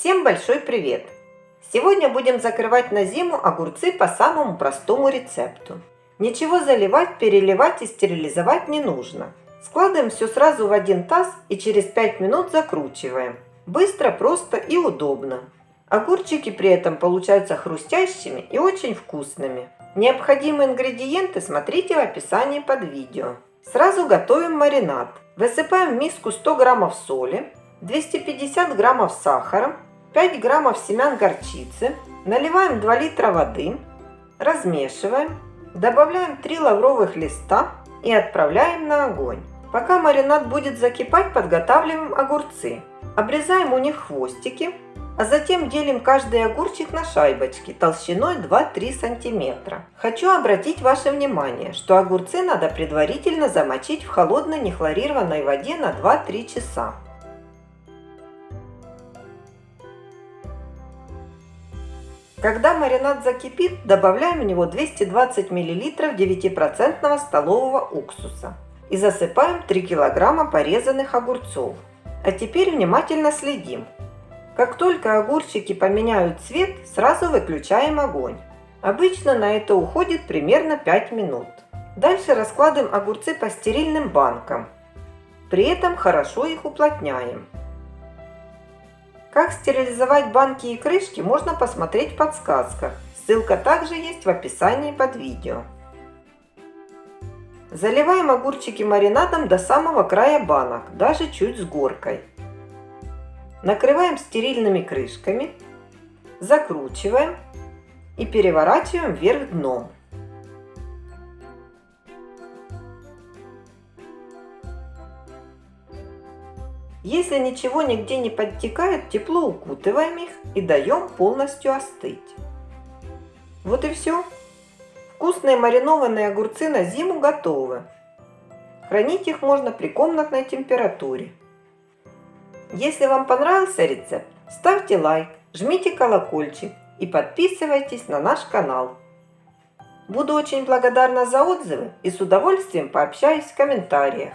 Всем большой привет! Сегодня будем закрывать на зиму огурцы по самому простому рецепту. Ничего заливать, переливать и стерилизовать не нужно. Складываем все сразу в один таз и через 5 минут закручиваем. Быстро, просто и удобно. Огурчики при этом получаются хрустящими и очень вкусными. Необходимые ингредиенты смотрите в описании под видео. Сразу готовим маринад. Высыпаем в миску 100 граммов соли, 250 граммов сахара, 5 граммов семян горчицы, наливаем 2 литра воды, размешиваем, добавляем 3 лавровых листа и отправляем на огонь. Пока маринад будет закипать, подготавливаем огурцы. Обрезаем у них хвостики, а затем делим каждый огурчик на шайбочки толщиной 2-3 см. Хочу обратить ваше внимание, что огурцы надо предварительно замочить в холодной нехлорированной воде на 2-3 часа. Когда маринад закипит, добавляем в него 220 мл 9% столового уксуса и засыпаем 3 кг порезанных огурцов. А теперь внимательно следим. Как только огурчики поменяют цвет, сразу выключаем огонь. Обычно на это уходит примерно 5 минут. Дальше раскладываем огурцы по стерильным банкам. При этом хорошо их уплотняем. Как стерилизовать банки и крышки можно посмотреть в подсказках. Ссылка также есть в описании под видео. Заливаем огурчики маринадом до самого края банок, даже чуть с горкой. Накрываем стерильными крышками, закручиваем и переворачиваем вверх дном. Если ничего нигде не подтекает, тепло укутываем их и даем полностью остыть. Вот и все. Вкусные маринованные огурцы на зиму готовы. Хранить их можно при комнатной температуре. Если вам понравился рецепт, ставьте лайк, жмите колокольчик и подписывайтесь на наш канал. Буду очень благодарна за отзывы и с удовольствием пообщаюсь в комментариях.